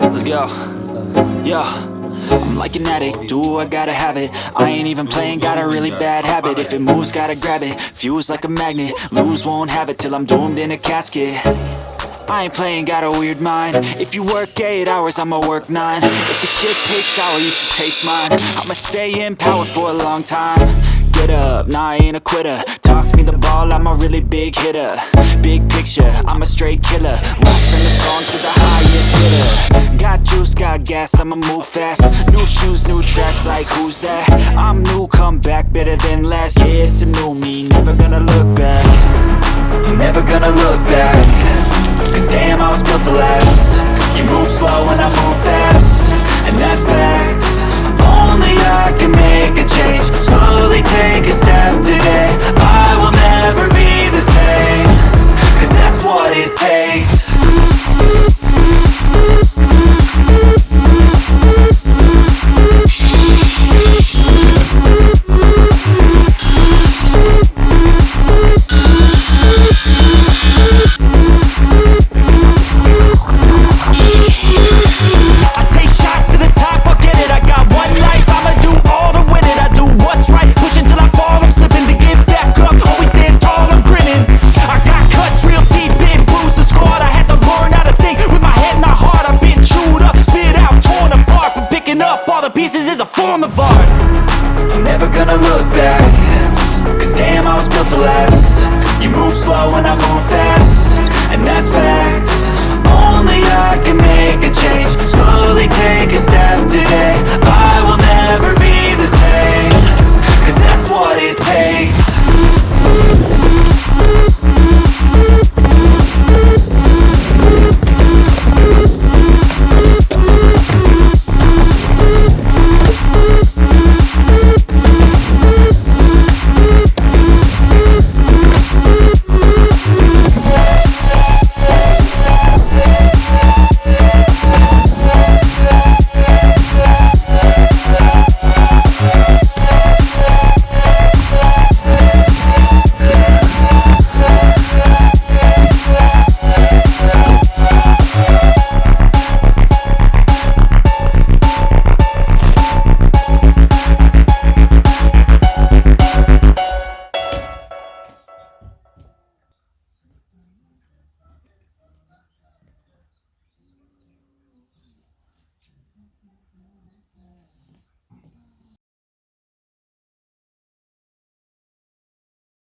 Let's go. Yo. I'm like an addict, do I gotta have it? I ain't even playing, got a really bad habit. If it moves, gotta grab it, fuse like a magnet. Lose, won't have it till I'm doomed in a casket. I ain't playing, got a weird mind. If you work 8 hours, I'ma work 9 If the shit tastes sour, you should taste mine. I'ma stay in power for a long time Get up, nah I ain't a quitter. Toss me the ball, I'm a really big hitter. Big picture, I'm a straight killer. Won't sing a song to the highest bidder. Got juice, got gas, I'ma move fast. New shoes, new tracks, like who's that? I'm new, come back, better than last. Yeah, it's a new me, never gonna I'm never gonna look back. Cause damn, I was built to last. You move slow and I move fast. And that's facts. Only I can make a change. Slowly take a step today. I will never be the same. Cause that's what it takes.